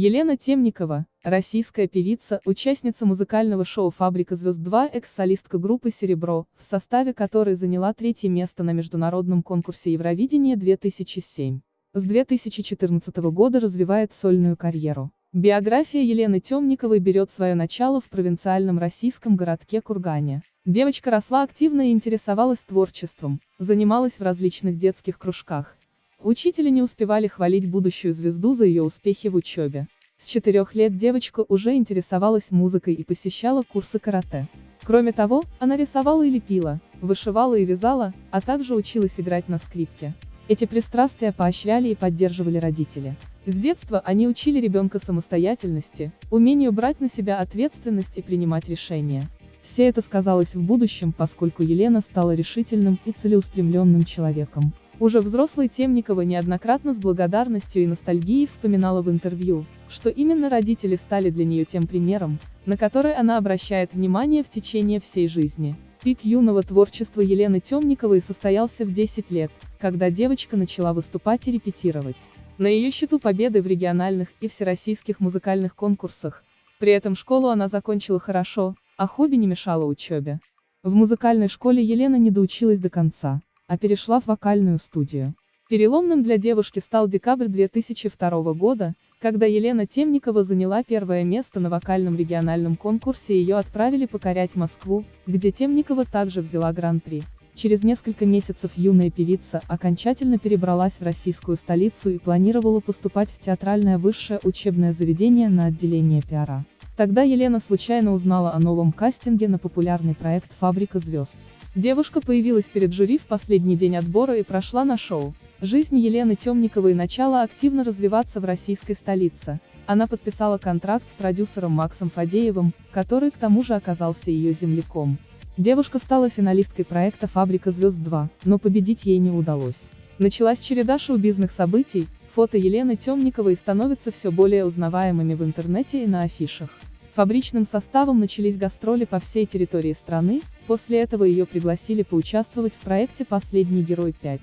Елена Темникова, российская певица, участница музыкального шоу «Фабрика звезд 2», экс-солистка группы «Серебро», в составе которой заняла третье место на международном конкурсе Евровидения 2007. С 2014 года развивает сольную карьеру. Биография Елены Темниковой берет свое начало в провинциальном российском городке Кургане. Девочка росла активно и интересовалась творчеством, занималась в различных детских кружках, Учителя не успевали хвалить будущую звезду за ее успехи в учебе. С четырех лет девочка уже интересовалась музыкой и посещала курсы карате. Кроме того, она рисовала и лепила, вышивала и вязала, а также училась играть на скрипке. Эти пристрастия поощряли и поддерживали родители. С детства они учили ребенка самостоятельности, умению брать на себя ответственность и принимать решения. Все это сказалось в будущем, поскольку Елена стала решительным и целеустремленным человеком. Уже взрослый Темникова неоднократно с благодарностью и ностальгией вспоминала в интервью, что именно родители стали для нее тем примером, на который она обращает внимание в течение всей жизни. Пик юного творчества Елены Темниковой состоялся в 10 лет, когда девочка начала выступать и репетировать. На ее счету победы в региональных и всероссийских музыкальных конкурсах. При этом школу она закончила хорошо, а хобби не мешало учебе. В музыкальной школе Елена не доучилась до конца а перешла в вокальную студию. Переломным для девушки стал декабрь 2002 года, когда Елена Темникова заняла первое место на вокальном региональном конкурсе и ее отправили покорять Москву, где Темникова также взяла гран-при. Через несколько месяцев юная певица окончательно перебралась в российскую столицу и планировала поступать в театральное высшее учебное заведение на отделение пиара. Тогда Елена случайно узнала о новом кастинге на популярный проект «Фабрика звезд». Девушка появилась перед жюри в последний день отбора и прошла на шоу. Жизнь Елены Темниковой начала активно развиваться в российской столице. Она подписала контракт с продюсером Максом Фадеевым, который к тому же оказался ее земляком. Девушка стала финалисткой проекта «Фабрика звезд 2», но победить ей не удалось. Началась череда шоу-бизнес событий, фото Елены Темниковой становятся все более узнаваемыми в интернете и на афишах. Фабричным составом начались гастроли по всей территории страны, после этого ее пригласили поучаствовать в проекте «Последний герой 5».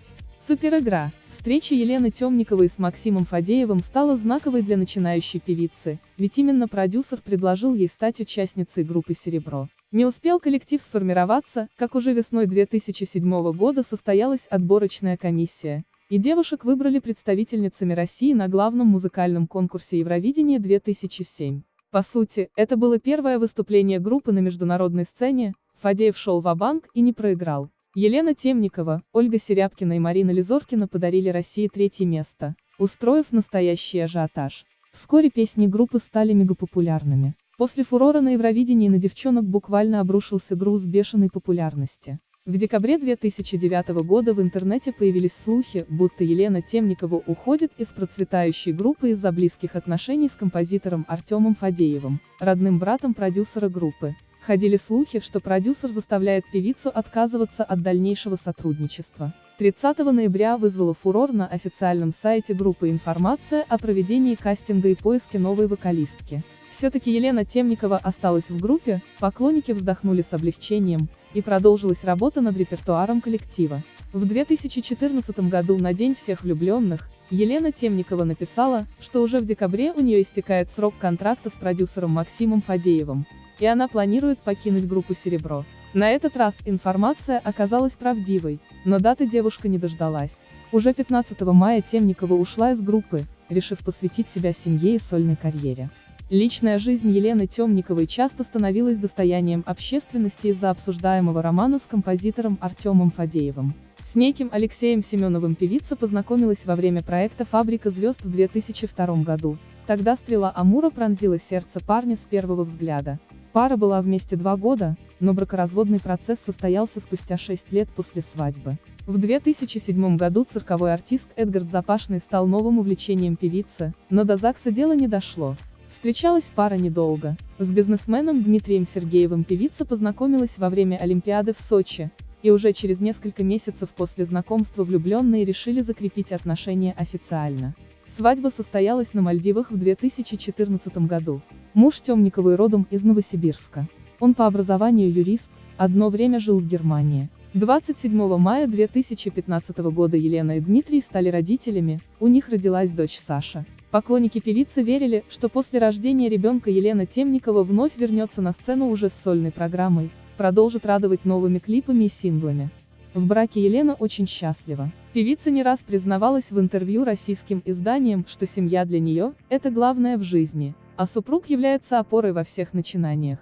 Суперигра. Встреча Елены Темниковой с Максимом Фадеевым стала знаковой для начинающей певицы, ведь именно продюсер предложил ей стать участницей группы «Серебро». Не успел коллектив сформироваться, как уже весной 2007 года состоялась отборочная комиссия, и девушек выбрали представительницами России на главном музыкальном конкурсе Евровидения 2007. По сути, это было первое выступление группы на международной сцене, Фадеев шел в банк и не проиграл. Елена Темникова, Ольга Серябкина и Марина Лизоркина подарили России третье место, устроив настоящий ажиотаж. Вскоре песни группы стали мегапопулярными. После фурора на Евровидении на девчонок буквально обрушился груз бешеной популярности. В декабре 2009 года в интернете появились слухи, будто Елена Темникова уходит из процветающей группы из-за близких отношений с композитором Артемом Фадеевым, родным братом продюсера группы. Ходили слухи, что продюсер заставляет певицу отказываться от дальнейшего сотрудничества. 30 ноября вызвала фурор на официальном сайте группы информация о проведении кастинга и поиске новой вокалистки. Все-таки Елена Темникова осталась в группе, поклонники вздохнули с облегчением, и продолжилась работа над репертуаром коллектива. В 2014 году на День всех влюбленных, Елена Темникова написала, что уже в декабре у нее истекает срок контракта с продюсером Максимом Фадеевым, и она планирует покинуть группу «Серебро». На этот раз информация оказалась правдивой, но даты девушка не дождалась. Уже 15 мая Темникова ушла из группы, решив посвятить себя семье и сольной карьере. Личная жизнь Елены Темниковой часто становилась достоянием общественности из-за обсуждаемого романа с композитором Артемом Фадеевым. С неким Алексеем Семеновым певица познакомилась во время проекта «Фабрика звезд» в 2002 году. Тогда стрела Амура пронзила сердце парня с первого взгляда. Пара была вместе два года, но бракоразводный процесс состоялся спустя шесть лет после свадьбы. В 2007 году цирковой артист Эдгард Запашный стал новым увлечением певицы, но до ЗАГСа дело не дошло. Встречалась пара недолго. С бизнесменом Дмитрием Сергеевым певица познакомилась во время Олимпиады в Сочи, и уже через несколько месяцев после знакомства влюбленные решили закрепить отношения официально. Свадьба состоялась на Мальдивах в 2014 году. Муж Темниковой родом из Новосибирска. Он по образованию юрист, одно время жил в Германии. 27 мая 2015 года Елена и Дмитрий стали родителями, у них родилась дочь Саша. Поклонники певицы верили, что после рождения ребенка Елена Темникова вновь вернется на сцену уже с сольной программой, продолжит радовать новыми клипами и синглами. В браке Елена очень счастлива. Певица не раз признавалась в интервью российским изданиям, что семья для нее – это главное в жизни, а супруг является опорой во всех начинаниях.